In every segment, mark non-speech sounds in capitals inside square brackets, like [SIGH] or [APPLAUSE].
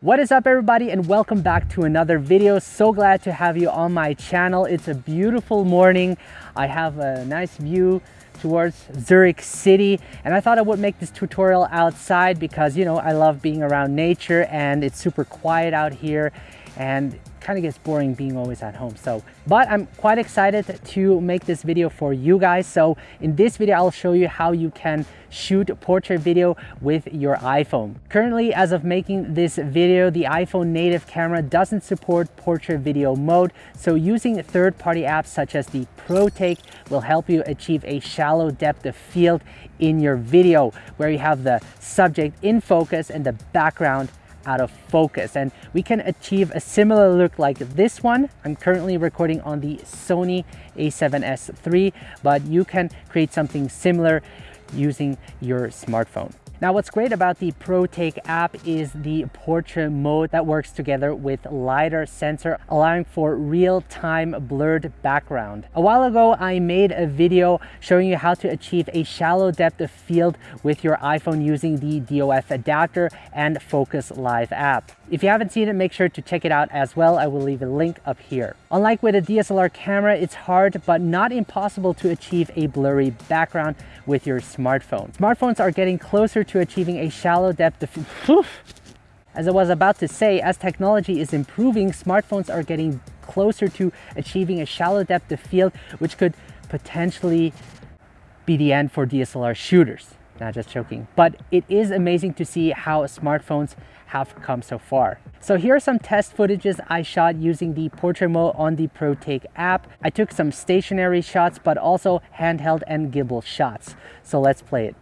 What is up everybody and welcome back to another video. So glad to have you on my channel. It's a beautiful morning. I have a nice view towards Zurich City and I thought I would make this tutorial outside because you know I love being around nature and it's super quiet out here and kind of gets boring being always at home. So, but I'm quite excited to make this video for you guys. So in this video, I'll show you how you can shoot portrait video with your iPhone. Currently, as of making this video, the iPhone native camera doesn't support portrait video mode. So using third-party apps such as the ProTake will help you achieve a shallow depth of field in your video where you have the subject in focus and the background out of focus and we can achieve a similar look like this one. I'm currently recording on the Sony a7S III, but you can create something similar using your smartphone. Now what's great about the ProTake app is the portrait mode that works together with LiDAR sensor allowing for real-time blurred background. A while ago I made a video showing you how to achieve a shallow depth of field with your iPhone using the DOF adapter and Focus Live app. If you haven't seen it, make sure to check it out as well. I will leave a link up here. Unlike with a DSLR camera, it's hard but not impossible to achieve a blurry background with your smartphone. Smartphones are getting closer to achieving a shallow depth of [LAUGHS] field. as I was about to say, as technology is improving, smartphones are getting closer to achieving a shallow depth of field, which could potentially be the end for DSLR shooters. Not just joking. But it is amazing to see how smartphones have come so far. So here are some test footages I shot using the portrait mode on the ProTake app. I took some stationary shots, but also handheld and gimbal shots. So let's play it.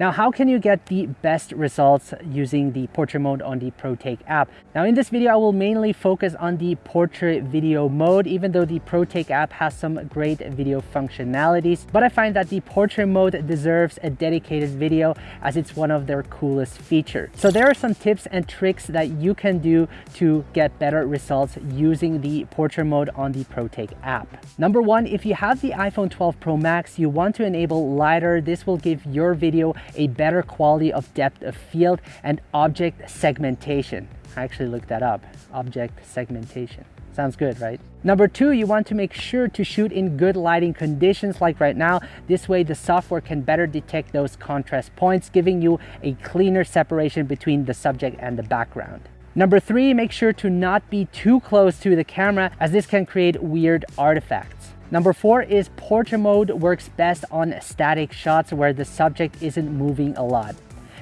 Now, how can you get the best results using the portrait mode on the ProTake app? Now, in this video, I will mainly focus on the portrait video mode, even though the ProTake app has some great video functionalities. But I find that the portrait mode deserves a dedicated video as it's one of their coolest features. So there are some tips and tricks that you can do to get better results using the portrait mode on the ProTake app. Number one, if you have the iPhone 12 Pro Max, you want to enable LiDAR. This will give your video a better quality of depth of field and object segmentation. I actually looked that up, object segmentation. Sounds good, right? Number two, you want to make sure to shoot in good lighting conditions like right now. This way the software can better detect those contrast points, giving you a cleaner separation between the subject and the background. Number three, make sure to not be too close to the camera as this can create weird artifacts. Number four is portrait mode works best on static shots where the subject isn't moving a lot.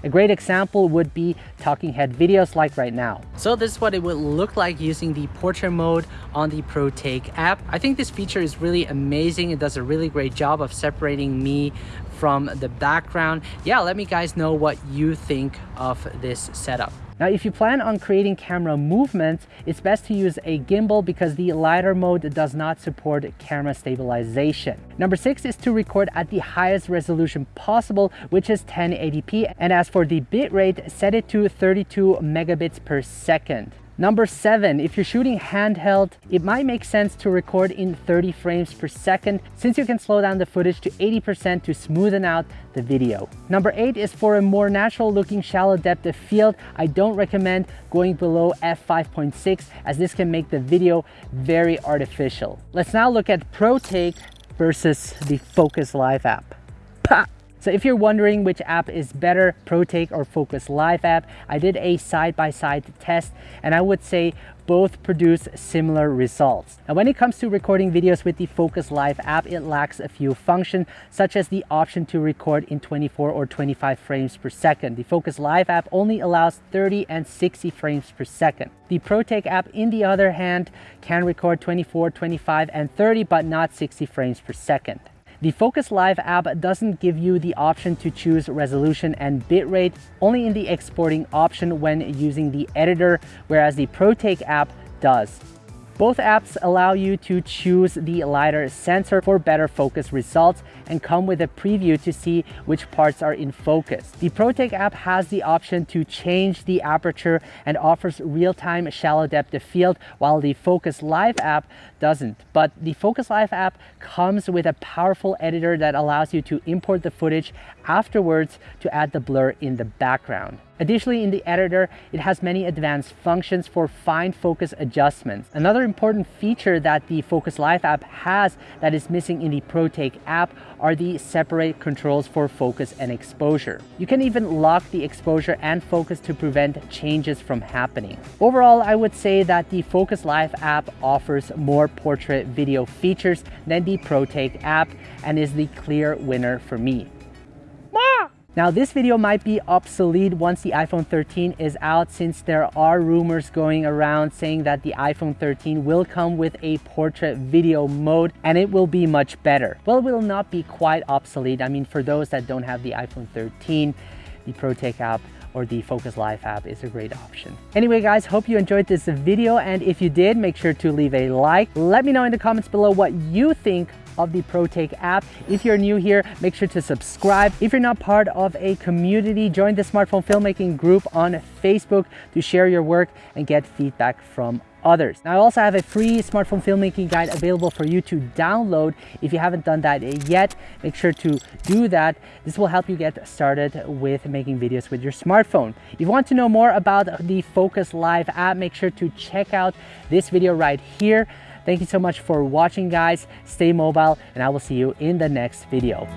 A great example would be talking head videos like right now. So this is what it would look like using the portrait mode on the ProTake app. I think this feature is really amazing. It does a really great job of separating me from the background. Yeah, let me guys know what you think of this setup. Now, if you plan on creating camera movements, it's best to use a gimbal because the LiDAR mode does not support camera stabilization. Number six is to record at the highest resolution possible, which is 1080p. And as for the bitrate, set it to 32 megabits per second. Number seven, if you're shooting handheld, it might make sense to record in 30 frames per second since you can slow down the footage to 80% to smoothen out the video. Number eight is for a more natural looking shallow depth of field. I don't recommend going below f5.6 as this can make the video very artificial. Let's now look at ProTake versus the Focus Live app. So if you're wondering which app is better, ProTake or Focus Live app, I did a side-by-side -side test and I would say both produce similar results. Now when it comes to recording videos with the Focus Live app, it lacks a few functions such as the option to record in 24 or 25 frames per second. The Focus Live app only allows 30 and 60 frames per second. The ProTake app, in the other hand, can record 24, 25, and 30, but not 60 frames per second. The Focus Live app doesn't give you the option to choose resolution and bitrate, only in the exporting option when using the editor, whereas the ProTake app does. Both apps allow you to choose the LiDAR sensor for better focus results and come with a preview to see which parts are in focus. The ProTake app has the option to change the aperture and offers real-time shallow depth of field while the Focus Live app doesn't. But the Focus Live app comes with a powerful editor that allows you to import the footage afterwards to add the blur in the background. Additionally, in the editor, it has many advanced functions for fine focus adjustments. Another important feature that the Focus Live app has that is missing in the ProTake app are the separate controls for focus and exposure. You can even lock the exposure and focus to prevent changes from happening. Overall, I would say that the Focus Live app offers more portrait video features than the ProTake app and is the clear winner for me. Now this video might be obsolete once the iPhone 13 is out since there are rumors going around saying that the iPhone 13 will come with a portrait video mode and it will be much better. Well, it will not be quite obsolete. I mean, for those that don't have the iPhone 13, the ProTake app or the Focus Live app is a great option. Anyway, guys, hope you enjoyed this video. And if you did, make sure to leave a like. Let me know in the comments below what you think of the ProTake app. If you're new here, make sure to subscribe. If you're not part of a community, join the smartphone filmmaking group on Facebook to share your work and get feedback from others. Now I also have a free smartphone filmmaking guide available for you to download. If you haven't done that yet, make sure to do that. This will help you get started with making videos with your smartphone. If you want to know more about the Focus Live app, make sure to check out this video right here. Thank you so much for watching guys. Stay mobile and I will see you in the next video.